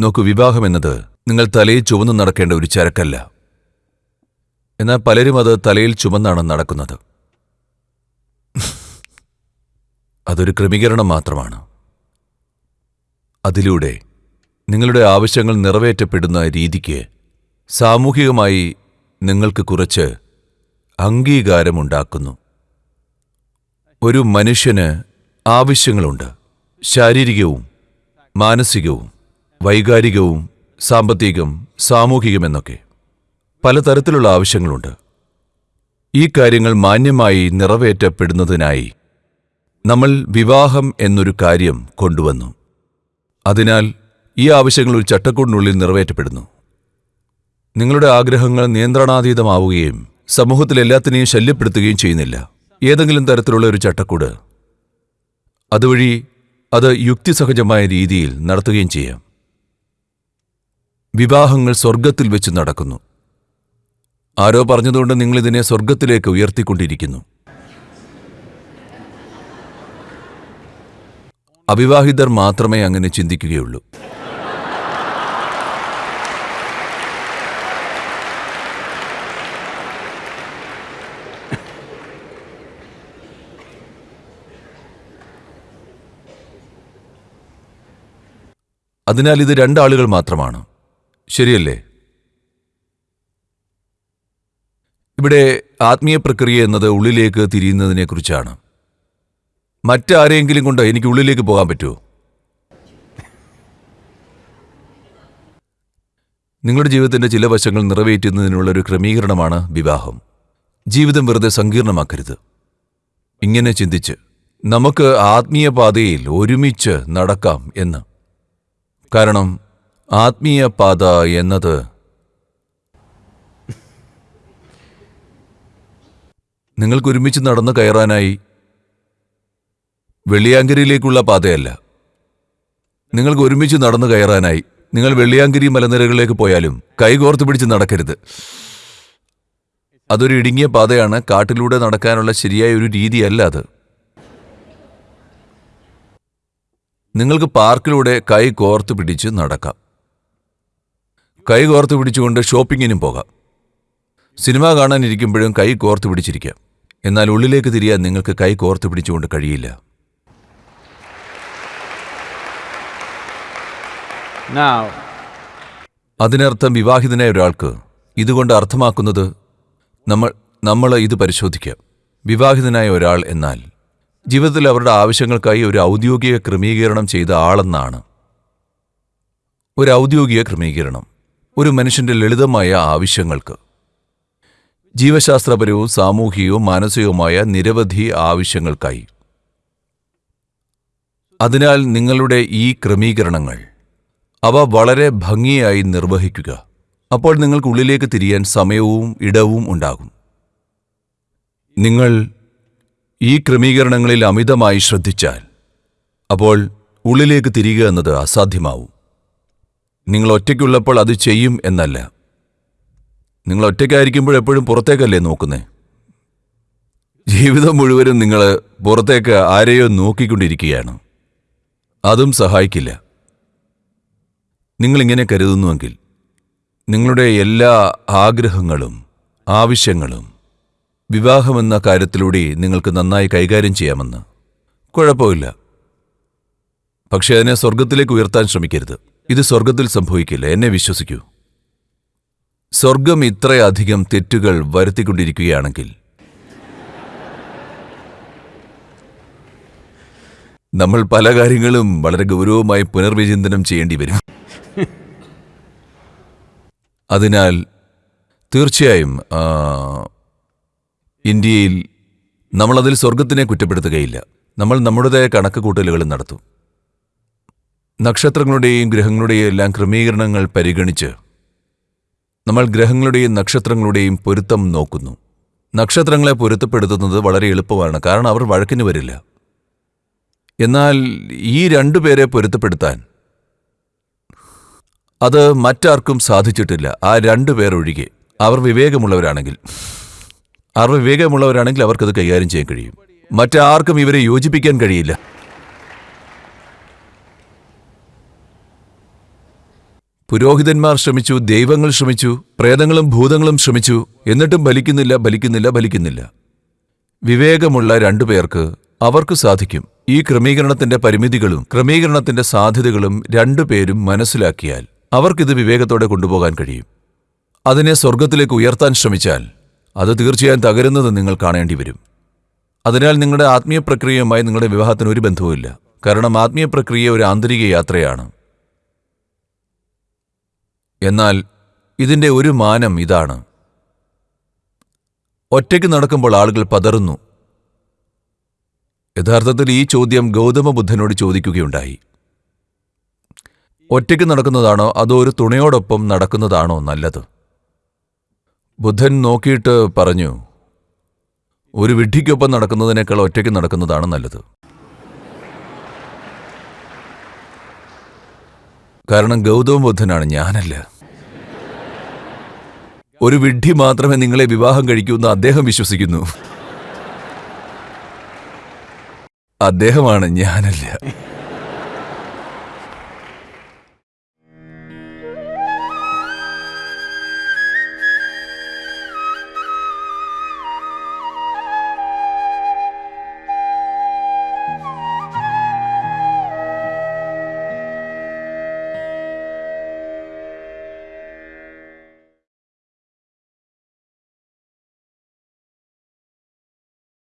നോക്കൂ വിവാഹം എന്നത് നിങ്ങൾ തലയിൽ ചുമന്ന് നടക്കേണ്ട ഒരു ചരക്കല്ല. എന്നാൽ പലരും അത് തലയിൽ ചുമന്നാണ് നടക്കുന്നത്. അതൊരു ക്രമീകരണം മാത്രമാണ്. അതിലൂടെ നിങ്ങളുടെ ആവശ്യങ്ങൾ നിറവേറ്റപ്പെടുന്ന രീതിക്ക് സാമൂഹികമായി നിങ്ങൾക്ക് കുറച്ച് അംഗീകാരമുണ്ടാക്കുന്നു. ഒരു മനുഷ്യന് ആവശ്യങ്ങളുണ്ട്. ശാരീരികവും മാനസികവും വൈകാരികവും സാമ്പത്തികം സാമൂഹികമെന്നൊക്കെ പലതരത്തിലുള്ള ആവശ്യങ്ങളുണ്ട്. ഈ കാര്യങ്ങൾ മാന്യമായി നിറവേറ്റപ്പെടുന്നതിനായി നമ്മൾ വിവാഹം എന്നൊരു കാര്യം കൊണ്ടുവന്നു. അതിനാൽ ഈ ആവശ്യങ്ങൾ ഒരു ചട്ടക്കൂടിനുള്ളിൽ നിറവേറ്റപ്പെടുന്നു. നിങ്ങളുടെ ആഗ്രഹങ്ങൾ നിയന്ത്രണാതീതമാവുകയും സമൂഹത്തിൽ എല്ലാത്തിനെയും ശല്യപ്പെടുത്തുകയും ചെയ്യുന്നില്ല. ഏതെങ്കിലും തരത്തിലുള്ള ഒരു ചട്ടക്കൂട്. അതുവഴി അത് യുക്തിസഹജമായ രീതിയിൽ നടത്തുകയും ചെയ്യാം. വിവാഹങ്ങൾ സ്വർഗത്തിൽ വെച്ച് നടക്കുന്നു. ആരോ പറഞ്ഞതുകൊണ്ട് നിങ്ങളിതിനെ സ്വർഗത്തിലേക്ക് ഉയർത്തിക്കൊണ്ടിരിക്കുന്നു. അവിവാഹിതർ മാത്രമേ അങ്ങനെ ചിന്തിക്കുകയുള്ളൂ. അതിനാൽ ഇത് രണ്ടാളുകൾ മാത്രമാണ്. ശരിയല്ലേ? ഇവിടെ ആത്മീയ പ്രക്രിയ എന്നത് ഉള്ളിലേക്ക് തിരിയുന്നതിനെക്കുറിച്ചാണ് മറ്റാരെങ്കിലും കൊണ്ട് എനിക്ക് ഉള്ളിലേക്ക് പോകാൻ പറ്റുമോ? നിങ്ങളുടെ ജീവിതത്തിന്റെ ചില വശങ്ങൾ നിറവേറ്റുന്നതിനുള്ള ഒരു ക്രമീകരണമാണ് വിവാഹം. ജീവിതം വെറുതെ സങ്കീർണമാക്കരുത്. ഇങ്ങനെ ചിന്തിച്ച് നമുക്ക് ആത്മീയ പാതയിൽ ഒരുമിച്ച് നടക്കാം എന്ന്. കാരണം ആത്മീയ പാത എന്നത് നിങ്ങൾക്ക് ഒരുമിച്ച് നടന്നു കയറാനായി വെള്ളിയാങ്കരിയിലേക്കുള്ള പാതയല്ല. നിങ്ങൾക്ക് ഒരുമിച്ച് നടന്നു കയറാനായി നിങ്ങൾ വെള്ളിയാങ്കരി മലനിരകളിലേക്ക് പോയാലും കൈകോർത്ത് പിടിച്ച് നടക്കരുത്. അതൊരു ഇടുങ്ങിയ പാതയാണ്. കാട്ടിലൂടെ നടക്കാനുള്ള ശരിയായ ഒരു രീതിയല്ല അത്. നിങ്ങൾക്ക് പാർക്കിലൂടെ കൈ കോർത്ത് പിടിച്ച് നടക്കാം. കൈ കോർത്ത് പിടിച്ചുകൊണ്ട് ഷോപ്പിങ്ങിനും പോകാം. സിനിമ കാണാനിരിക്കുമ്പോഴും കൈ കോർത്ത് പിടിച്ചിരിക്കാം. എന്നാൽ ഉള്ളിലേക്ക് തിരിയാൻ നിങ്ങൾക്ക് കൈ കോർത്ത് പിടിച്ചുകൊണ്ട് കഴിയില്ല. അതിനർത്ഥം വിവാഹിതനായ ഒരാൾക്ക് ഇതുകൊണ്ട് അർത്ഥമാക്കുന്നത് നമ്മൾ നമ്മൾ ഇത് പരിശോധിക്കാം. വിവാഹിതനായ ഒരാൾ എന്നാൽ ജീവിതത്തിൽ അവരുടെ ആവശ്യങ്ങൾക്കായി ഒരു ഔദ്യോഗിക ക്രമീകരണം ചെയ്ത ആളെന്നാണ്. ഒരു ഔദ്യോഗിക ക്രമീകരണം. ഒരു മനുഷ്യന്റെ ലളിതമായ ആവശ്യങ്ങൾക്ക്. ജീവശാസ്ത്രപരവും സാമൂഹികവും മാനസികവുമായ നിരവധി ആവശ്യങ്ങൾക്കായി. അതിനാൽ നിങ്ങളുടെ ഈ ക്രമീകരണങ്ങൾ അവ വളരെ ഭംഗിയായി നിർവഹിക്കുക. അപ്പോൾ നിങ്ങൾക്ക് ഉള്ളിലേക്ക് തിരിയാൻ സമയവും ഇടവും ഉണ്ടാകും. നിങ്ങൾ ഈ ക്രമീകരണങ്ങളിൽ അമിതമായി ശ്രദ്ധിച്ചാൽ അപ്പോൾ ഉള്ളിലേക്ക് തിരിയുക എന്നത് അസാധ്യമാവും. നിങ്ങൾ ഒറ്റയ്ക്കുള്ളപ്പോൾ അത് ചെയ്യും എന്നല്ല. നിങ്ങൾ ഒറ്റയ്ക്കായിരിക്കുമ്പോൾ എപ്പോഴും പുറത്തേക്കല്ലേ നോക്കുന്നേ? ജീവിതം മുഴുവനും നിങ്ങൾ പുറത്തേക്ക് ആരെയോ നോക്കിക്കൊണ്ടിരിക്കുകയാണ്. അതും സഹായിക്കില്ല. നിങ്ങളിങ്ങനെ കരുതുന്നുവെങ്കിൽ നിങ്ങളുടെ എല്ലാ ആഗ്രഹങ്ങളും ആവശ്യങ്ങളും വിവാഹമെന്ന കാര്യത്തിലൂടെ നിങ്ങൾക്ക് നന്നായി കൈകാര്യം ചെയ്യാമെന്ന്. കുഴപ്പമില്ല. പക്ഷെ അതിനെ സ്വർഗത്തിലേക്ക് ഉയർത്താൻ ശ്രമിക്കരുത്. ഇത് സ്വർഗത്തിൽ സംഭവിക്കില്ല. എന്നെ വിശ്വസിക്കൂ. സ്വർഗം ഇത്രയധികം തെറ്റുകൾ വരുത്തിക്കൊണ്ടിരിക്കുകയാണെങ്കിൽ നമ്മൾ പല കാര്യങ്ങളും വളരെ ഗൗരവമായി പുനർവിചിന്തനം ചെയ്യേണ്ടി വരും. അതിനാൽ തീർച്ചയായും ഇന്ത്യയിൽ നമ്മളതിൽ സ്വർഗത്തിനെ കുറ്റപ്പെടുത്തുകയില്ല. നമ്മൾ നമ്മുടേതായ കണക്ക് കൂട്ടലുകൾ നടത്തും. നക്ഷത്രങ്ങളുടെയും ഗ്രഹങ്ങളുടെയും എല്ലാം ക്രമീകരണങ്ങൾ പരിഗണിച്ച് നമ്മൾ ഗ്രഹങ്ങളുടെയും നക്ഷത്രങ്ങളുടെയും പൊരുത്തം നോക്കുന്നു. നക്ഷത്രങ്ങളെ പൊരുത്തപ്പെടുത്തുന്നത് വളരെ എളുപ്പമാണ് കാരണം അവർ വഴക്കിന് വരില്ല. എന്നാൽ ഈ രണ്ടു പേരെ പൊരുത്തപ്പെടുത്താൻ അത് മറ്റാർക്കും സാധിച്ചിട്ടില്ല. ആ രണ്ടു പേർ ഒഴികെ അവർ വിവേകമുള്ളവരാണെങ്കിൽ. അവർ വിവേകമുള്ളവരാണെങ്കിൽ അവർക്കത് കൈകാര്യം ചെയ്യാൻ കഴിയും. മറ്റാർക്കും ഇവരെ യോജിപ്പിക്കാൻ കഴിയില്ല. പുരോഹിതന്മാർ ശ്രമിച്ചു ദൈവങ്ങൾ ശ്രമിച്ചു പ്രേതങ്ങളും ഭൂതങ്ങളും ശ്രമിച്ചു. എന്നിട്ടും ബലിക്കുന്നില്ല ബലിക്കുന്നില്ല ബലിക്കുന്നില്ല വിവേകമുള്ള രണ്ടു പേർക്ക് അവർക്ക് സാധിക്കും. ഈ ക്രമീകരണത്തിന്റെ പരിമിതികളും ക്രമീകരണത്തിന്റെ സാധ്യതകളും രണ്ടുപേരും മനസ്സിലാക്കിയാൽ അവർക്കിത് വിവേകത്തോടെ കൊണ്ടുപോകാൻ കഴിയും. അതിനെ സ്വർഗത്തിലേക്ക് ഉയർത്താൻ ശ്രമിച്ചാൽ അത് തീർച്ചയായും തകരുന്നത് നിങ്ങൾ കാണേണ്ടി വരും. അതിനാൽ നിങ്ങളുടെ ആത്മീയ പ്രക്രിയയുമായി നിങ്ങളുടെ വിവാഹത്തിന് ഒരു ബന്ധവുമില്ല. കാരണം ആത്മീയ പ്രക്രിയ ഒരു ആന്തരിക യാത്രയാണ്. എന്നാൽ ഇതിന്റെ ഒരു മാനം ഇതാണ്. ഒറ്റയ്ക്ക് നടക്കുമ്പോൾ ആളുകൾ പതറുന്നു. യഥാർത്ഥത്തിൽ ഈ ചോദ്യം ഗൗതമ ബുദ്ധനോട് ചോദിക്കുകയുണ്ടായി. ഒറ്റയ്ക്ക് നടക്കുന്നതാണോ അതോ ഒരു തുണയോടൊപ്പം നടക്കുന്നതാണോ നല്ലത്? ബുദ്ധൻ നോക്കിയിട്ട് പറഞ്ഞു ഒരു വിഡ്ഢിക്കൊപ്പം നടക്കുന്നതിനേക്കാൾ ഒറ്റയ്ക്ക് നടക്കുന്നതാണ് നല്ലത്. കാരണം ഗൗതമ ബുദ്ധനാണ് ഞാനല്ല. ഒരു വിഡ്ഢി മാത്രമേ നിങ്ങളെ വിവാഹം കഴിക്കൂ എന്ന് അദ്ദേഹം വിശ്വസിക്കുന്നു. അദ്ദേഹമാണ് ഞാനല്ല.